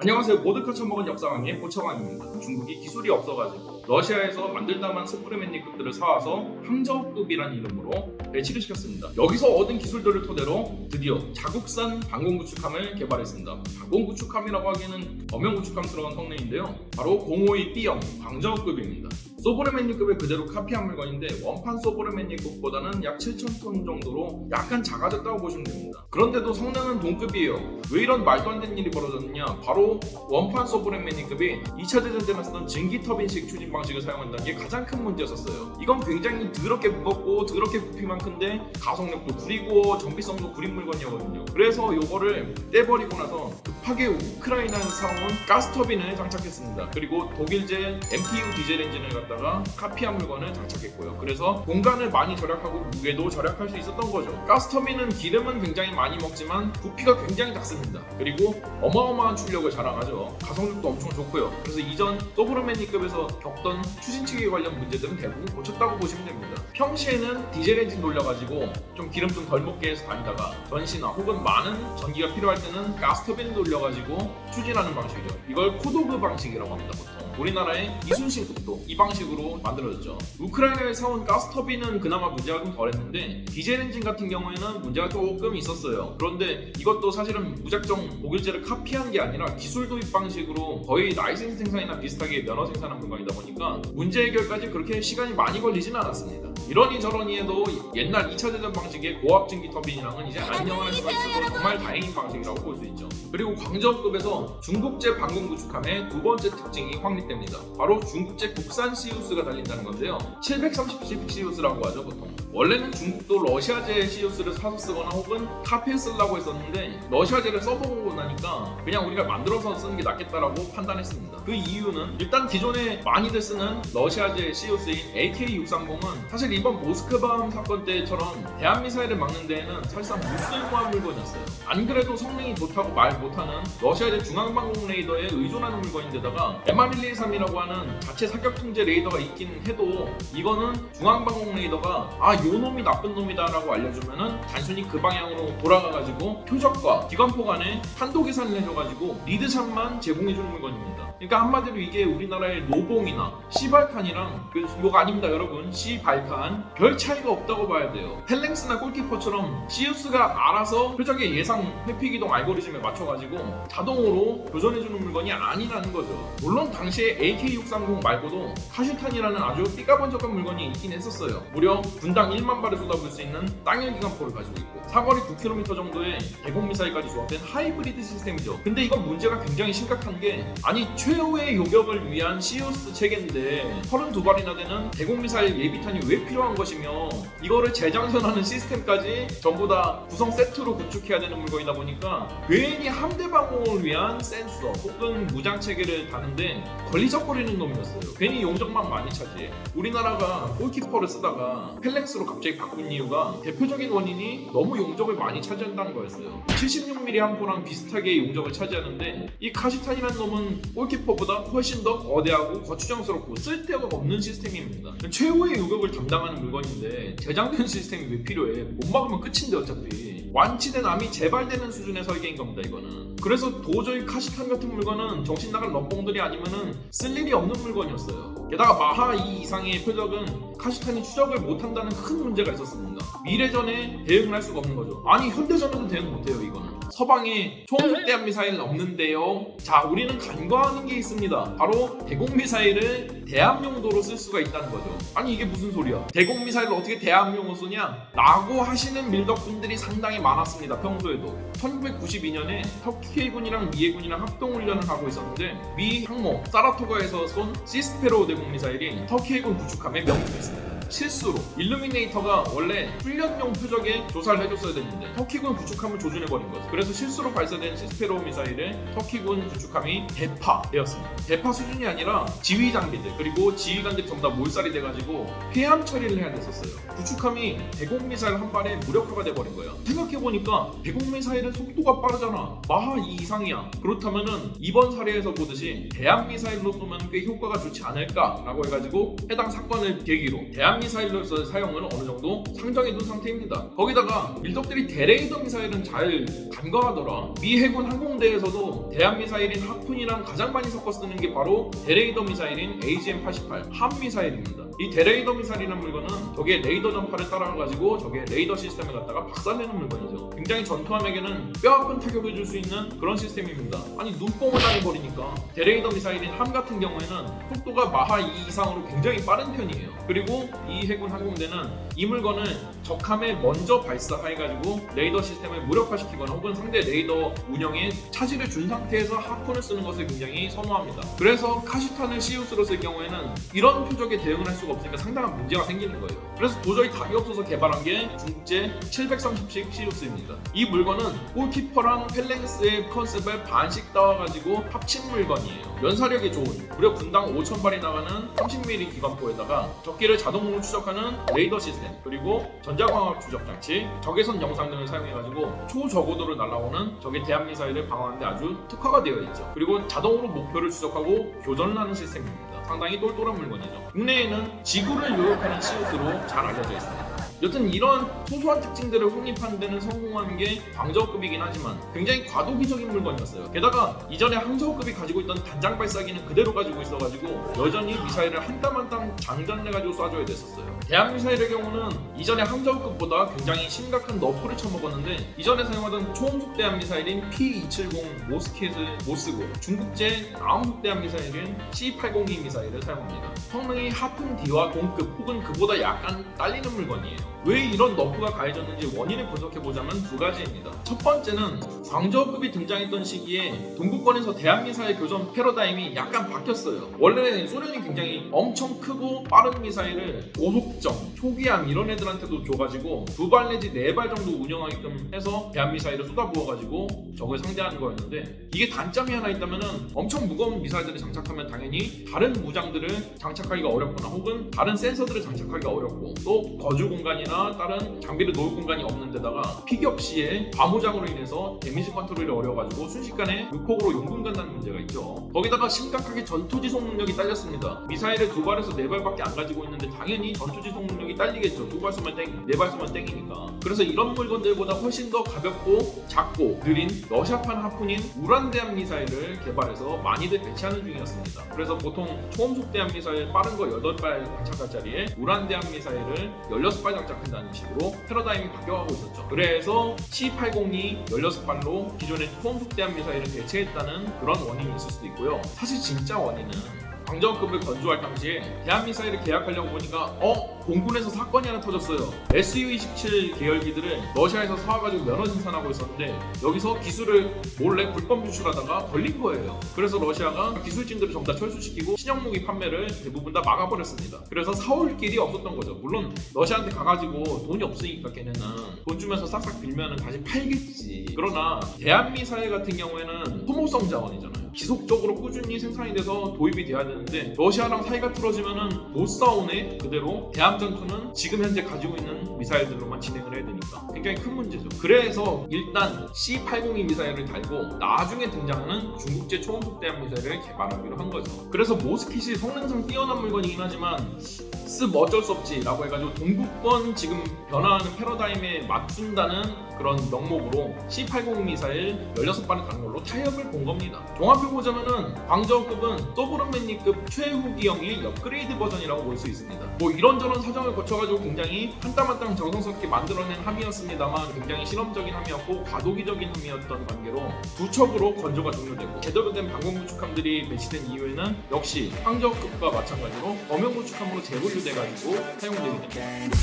안녕하세요. 보드카 처먹은 역사왕의 보처왕입니다. 중국이 기술이 없어가지고 러시아에서 만들다만 스프르맨니급들을 사와서 항저급이라는 이름으로 배치를 시켰습니다. 여기서 얻은 기술들을 토대로 드디어 자국산 방공 구축함을 개발했습니다. 방공 구축함이라고 하기에는 엄연 구축함스러운 성능인데요. 바로 052B형 광저급입니다. 소브르맨니급을 그대로 카피한 물건인데 원판 소브르맨니급보다는 약 7,000톤 정도로 약간 작아졌다고 보시면 됩니다. 그런데도 성능은 동급이에요. 왜 이런 말도 안 되는 일이 벌어졌느냐? 바로 원판 소브레맨니급이 2차 대전 때만 쓰던 증기 터빈식 추진 방식을 사용한다는 게 가장 큰 문제였었어요. 이건 굉장히 더럽게 무겁고 더럽게 부피만 큰데 가속력도 구리고 정비성도 구린 물건이었거든요. 그래서 이거를 떼버리고 나서 급하게 우크라이나에서 사온 가스터빈을 장착했습니다. 그리고 독일제 MTU 디젤 엔진을 갖다가 카피한 물건을 장착했고요. 그래서 공간을 많이 절약하고 무게도 절약할 수 있었던 거죠. 가스터빈은 기름은 굉장히 많이 먹지만 부피가 굉장히 작습니다. 그리고 어마어마한 출력을 자랑하죠. 가속력도 엄청 좋고요. 그래서 이전 소브르맨니급에서 겪던 추진체계 관련 문제들은 대부분 고쳤다고 보시면 됩니다. 평시에는 디젤 엔진 돌려가지고 좀 기름 좀 덜 먹게 해서 다니다가 전시나 혹은 많은 전기가 필요할 때는 가스 터빈 돌려가지고 추진하는 방식이죠. 이걸 CODOG 방식이라고 합니다. 보통. 우리나라의 이순신급도 이 방식으로 만들어졌죠. 우크라이나에 사온 가스터빈은 그나마 문제가 좀 덜했는데 디젤 엔진 같은 경우에는 문제가 조금 있었어요. 그런데 이것도 사실은 무작정 독일제를 카피한 게 아니라 기술 도입 방식으로 거의 라이센스 생산이나 비슷하게 면허 생산한 물건이다 보니까 문제 해결까지 그렇게 시간이 많이 걸리진 않았습니다. 이러니 저러니 해도 옛날 2차 대전 방식의 고압 증기 터빈이랑은 이제 안녕하는 수가 있어서 정말 다행인 방식이라고 볼 수 있죠. 그리고 광저급에서 중국제 방공 구축함의 두 번째 특징이 확립됩니다. 바로 중국제 국산 시우스가 달린다는 건데요. 730 시우스라고 하죠 보통. 원래는 중국도 러시아제 시우스를 사서 쓰거나 혹은 카피해 쓰려고 했었는데 러시아제를 써보고 나니까 그냥 우리가 만들어서 쓰는 게 낫겠다라고 판단했습니다. 그 이유는 일단 기존에 많이들 쓰는 러시아제 시우스인 AK-630은 사실 이번 모스크바함 사건 때처럼 대한미사일을 막는 데에는 사실상 무쓸모한 물건이었어요. 안 그래도 성능이 좋다고 말 못하는 러시아제 중앙방공 레이더에 의존하는 물건인데다가 MR123이라고 하는 자체 사격 통제 레이더가 있긴 해도 이거는 중앙방공 레이더가 아요 놈이 나쁜 놈이다 라고 알려주면은 단순히 그 방향으로 돌아가가지고 표적과 기관포 간에 한도 계산을 해줘가지고 리드샷만 제공해주는 물건입니다. 그러니까 한마디로 이게 우리나라의 노봉이나 시발칸이랑 그 이거 아닙니다 여러분 시발칸 별 차이가 없다고 봐야 돼요. 헬랭스나 골키퍼처럼 시우스가 알아서 표적의 예상 회피 기동 알고리즘에 맞춰가지고 자동으로 교전해주는 물건이 아니라는 거죠. 물론 당시에 AK-630 말고도 카슈탄이라는 아주 삐까번쩍한 물건이 있긴 했었어요. 무려 분당 1만 발을 쏟아부을 수 있는 땅일 기관포를 가지고 있고 사거리 9km 정도의 대공 미사일까지 조합된 하이브리드 시스템이죠. 근데 이건 문제가 굉장히 심각한 게 아니 최후의 요격을 위한 시우스 체계인데 32발이나 되는 대공 미사일 예비탄이 왜 필요한 것이며 이거를 재장전하는 시스템까지 전부 다 구성 세트로 구축해야 되는 물건이다 보니까 괜히 함대 방공을 위한 센서 혹은 무장 체계를 다는데 걸리적거리는 놈이었어요. 괜히 용적만 많이 차지해. 우리나라가 골키퍼를 쓰다가 팰렁스로 갑자기 바꾼 이유가 대표적인 원인이 너무 용적을 많이 차지한다는 거였어요. 76mm 함포랑 비슷하게 용적을 차지하는데 이 카시탄이라는 놈은 골키퍼보다 훨씬 더 거대하고 거추장스럽고 쓸데가 없는 시스템입니다. 최후의 요격을 담당하는 물건인데 재장전 시스템이 왜 필요해? 못 막으면 끝인데 어차피. 완치된 암이 재발되는 수준의 설계인 겁니다 이거는. 그래서 도저히 카시탄 같은 물건은 정신 나간 럭봉들이 아니면은 쓸 일이 없는 물건이었어요. 게다가 마하 2 이상의 표적은 카시탄이 추적을 못한다는 큰 문제가 있었습니다. 미래전에 대응을 할 수가 없는 거죠. 아니 현대전에도 대응 못해요 이거는. 서방에 총대한 미사일 없는데요. 자, 우리는 간과하는 게 있습니다. 바로 대공 미사일을 대함 용도로 쓸 수가 있다는 거죠. 아니 이게 무슨 소리야? 대공 미사일을 어떻게 대함용으로 쏘냐? 라고 하시는 밀덕분들이 상당히 많았습니다. 평소에도. 1992년에 터키 해군이랑 미 해군이랑 합동 훈련을 하고 있었는데 미 항모 사라토가에서 쏜 시스페로 대공 미사일이 터키 해군 구축함에 명중했습니다. 실수로 일루미네이터가 원래 훈련용 표적에 조사를 해줬어야 됐는데 터키군 구축함을 조준해버린 거죠. 그래서 실수로 발사된 시스페로 미사일에 터키군 구축함이 대파되었습니다. 대파 수준이 아니라 지휘 장비들 그리고 지휘관들이 전부 다 몰살이 돼가지고 폐암 처리를 해야 됐었어요. 구축함이 대공 미사일 한 발에 무력화가 돼버린 거예요. 생각해보니까 대공 미사일은 속도가 빠르잖아. 마하 2 이상이야. 그렇다면은 이번 사례에서 보듯이 대함 미사일로 쏘면 꽤 효과가 좋지 않을까라고 해가지고 해당 사건을 계기로 대함 대한미사일로서의 사용을 어느 정도 상정해둔 상태입니다. 거기다가 밀덕들이 대레이더 미사일은 잘 간과하더라. 미 해군 항공대에서도 대한 미사일인 하푼이랑 가장 많이 섞어 쓰는 게 바로 대레이더 미사일인 AGM-88 함 미사일입니다. 이 대레이더 미사일이라는 물건은 저게 레이더 전파를 따라가지고 저게 레이더 시스템을 갖다가 박살내는 물건이죠. 굉장히 전투함에게는 뼈아픈 타격을 줄 수 있는 그런 시스템입니다. 아니 눈뽕을 당해버리니까 대레이더 미사일인 HARM 같은 경우에는 속도가 마하 2 이상으로 굉장히 빠른 편이에요. 그리고 이 해군 항공대는 이 물건을 적함에 먼저 발사해가지고 레이더 시스템을 무력화시키거나 혹은 상대 레이더 운영에 차질을 준 상태에서 하푼을 쓰는 것을 굉장히 선호합니다. 그래서 카시탄을 CIWS로 쓸 경우에는 이런 표적에 대응을 할 수가 없으니까 상당한 문제가 생기는 거예요. 그래서 도저히 답이 없어서 개발한 게 중국제 730식 CIWS입니다. 이 물건은 골키퍼랑 펠랭스의 컨셉을 반씩 따와가지고 합친 물건이에요. 연사력이 좋은 무려 분당 5,000발이 나가는 30mm 기관포에다가 적기를 자동으로 추적하는 레이더 시스템 그리고 전자광학 추적 장치, 적외선 영상 등을 사용해가지고 초저고도로 날 아오는 적의 대한 미사일을 방어하는데 아주 특화가 되어 있죠. 그리고 자동으로 목표를 추적하고 교전을 하는 시스템입니다. 상당히 똘똘한 물건이죠. 국내에는 지구를 요격하는 시우스로 잘 알려져 있습니다. 여튼 이런 소소한 특징들을 확립하는 데는 성공한 게 광저우급이긴 하지만 굉장히 과도기적인 물건이었어요. 게다가 이전에 항저우급이 가지고 있던 단장 발사기는 그대로 가지고 있어가지고 여전히 미사일을 한 땀 한 땀 장전해가지고 쏴줘야 됐었어요. 대한 미사일의 경우는 이전에 항저우급보다 굉장히 심각한 너프를 쳐먹었는데 이전에 사용하던 초음속 대한 미사일인 P270 모스켓을 못 쓰고 중국제 아음속 대한 미사일인 C802 미사일을 사용합니다. 성능이 하푼 D와 동급 혹은 그보다 약간 딸리는 물건이에요. 왜 이런 너프가 가해졌는지 원인을 분석해보자면 두 가지입니다. 첫 번째는 광저우급이 등장했던 시기에 동구권에서 대함미사일 교전 패러다임이 약간 바뀌었어요. 원래 소련이 굉장히 엄청 크고 빠른 미사일을 고속정, 초계함 이런 애들한테도 줘가지고 두 발 내지 네 발 정도 운영하게끔 해서 대함미사일을 쏟아부어가지고 적을 상대하는 거였는데 이게 단점이 하나 있다면은 엄청 무거운 미사일들을 장착하면 당연히 다른 무장들을 장착하기가 어렵거나 혹은 다른 센서들을 장착하기가 어렵고 또 거주 공간이 나 다른 장비를 놓을 공간이 없는 데다가 피격 시에 과무장으로 인해서 damage control이 어려워가지고 순식간에 유폭으로 용궁 간다는 문제가 있죠. 거기다가 심각하게 전투 지속 능력이 딸렸습니다. 미사일을 두 발에서 네 발밖에 안 가지고 있는데 당연히 전투 지속 능력이 딸리겠죠. 두발 쏘면 땡, 네발 쏘면 땡이니까. 그래서 이런 물건들보다 훨씬 더 가볍고 작고 느린 러시아판 하푼인 우란대함 미사일을 개발해서 많이들 배치하는 중이었습니다. 그래서 보통 초음속 대함 미사일 빠른 거 8발 장착할 자리에 우란대함 미사일을 16발 장착 한다는 식으로 패러다임이 바뀌어가고 있었죠. 그래서 C802 16발로 기존의 초음속대함 미사일을 대체했다는 그런 원인이 있을 수도 있고요. 사실 진짜 원인은 광저급을 건조할 당시에 대한미사일을 계약하려고 보니까 어? 공군에서 사건이 하나 터졌어요. SU-27 계열기들을 러시아에서 사와가지고 면허 생산하고 있었는데 여기서 기술을 몰래 불법 유출하다가 걸린 거예요. 그래서 러시아가 기술진들을 전부 다 철수시키고 신형무기 판매를 대부분 다 막아버렸습니다. 그래서 사올 길이 없었던 거죠. 물론 러시아한테 가가지고 돈이 없으니까 걔네는 돈 주면서 싹싹 빌면은 다시 팔겠지. 그러나 대한미사일 같은 경우에는 소모성 자원이잖아요 지속적으로 꾸준히 생산이 돼서 도입이 돼야 되는데 러시아랑 사이가 틀어지면은 못 싸우네 그대로 대함 전투는 지금 현재 가지고 있는 미사일들로만 진행을 해야 되니까 굉장히 큰 문제죠. 그래서 일단 C802 미사일을 달고 나중에 등장하는 중국제 초음속 대함 미사일을 개발하기로 한 거죠. 그래서 모스킷이 성능상 뛰어난 물건이긴 하지만 쓱 어쩔 수 없지 라고 해가지고 동북권 지금 변화하는 패러다임에 맞춘다는 그런 명목으로 C802 미사일 16발을 다는 걸로 타협을 본 겁니다. 종합해보자면은 광저우급은 서브런맨리급 최후기형의 업그레이드 버전이라고 볼 수 있습니다. 뭐 이런저런 사정을 거쳐가지고 굉장히 한땀한땀 정성스럽게 만들어낸 함이었습니다만 굉장히 실험적인 함이었고 과도기적인 함이었던 관계로 두 척으로 건조가 종료되고 제대로 된 방공 구축함들이 배치된 이후에는 역시 황저급과 마찬가지로 범용 구축함으로 재 제출돼가 있고 사용되게 됩니다.